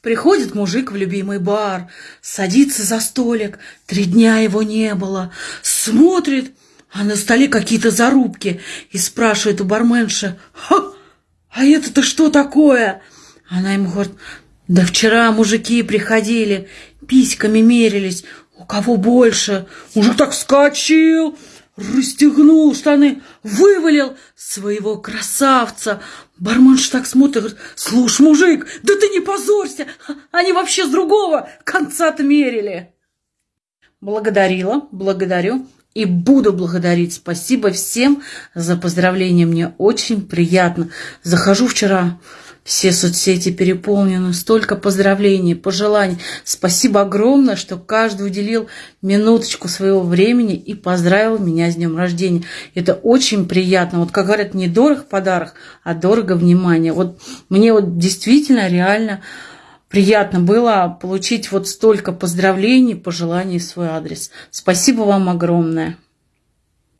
Приходит мужик в любимый бар, садится за столик, три дня его не было, смотрит, а на столе какие-то зарубки, и спрашивает у барменши, «Ха, а это-то что такое?» Она ему говорит, «Да вчера мужики приходили, письками мерились, у кого больше?» Мужик так вскочил, расстегнул штаны, вывалил своего красавца. Барменш так смотрит, говорит, слушай, мужик, да ты не позорься, они вообще с другого конца-то мерили. Благодарила, благодарю и буду благодарить. Спасибо всем за поздравления, мне очень приятно. Захожу вчера все соцсети переполнены, столько поздравлений, пожеланий. Спасибо огромное, что каждый уделил минуточку своего времени и поздравил меня с днем рождения. Это очень приятно. Вот как говорят, не дорог подарок, а дорого внимание. Вот мне вот действительно реально приятно было получить вот столько поздравлений, пожеланий в свой адрес. Спасибо вам огромное.